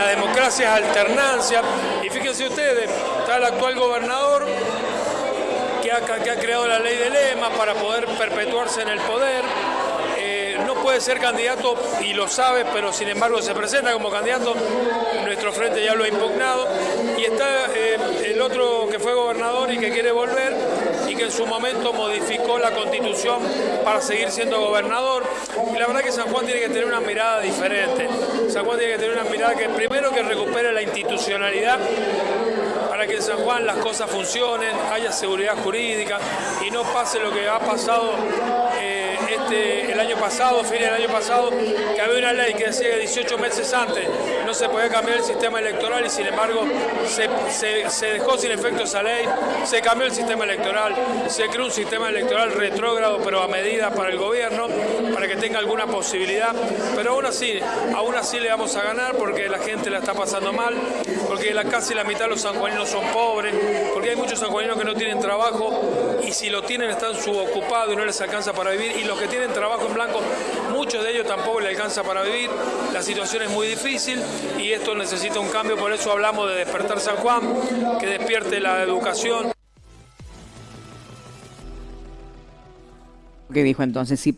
la democracia es alternancia. Y fíjense ustedes, está el actual gobernador que ha, creado la ley de lema para poder perpetuarse en el poder no puede ser candidato y lo sabe, pero sin embargo se presenta como candidato. Nuestro frente ya lo ha impugnado. Y está eh, el otro que fue gobernador y que quiere volver que en su momento modificó la constitución para seguir siendo gobernador. Y la verdad que San Juan tiene que tener una mirada diferente. San Juan tiene que tener una mirada que primero que recupere la institucionalidad para que en San Juan las cosas funcionen, haya seguridad jurídica y no pase lo que ha pasado. Eh, este, año pasado, fin del año pasado, que había una ley que decía que 18 meses antes no se podía cambiar el sistema electoral y sin embargo se, dejó sin efecto esa ley, se cambió el sistema electoral, se creó un sistema electoral retrógrado pero a medida para el gobierno, para que tenga alguna posibilidad, pero aún así, aún así le vamos a ganar porque la gente la está pasando mal, porque la, casi la mitad de los sanjuaninos son pobres, hay muchos sanjuaninos que no tienen trabajo y si lo tienen están subocupados y no les alcanza para vivir y los que tienen trabajo en blanco, muchos de ellos tampoco les alcanza para vivir, la situación es muy difícil y esto necesita un cambio, por eso hablamos de despertar San Juan, que despierte la educación. ¿Qué dijo entonces? Si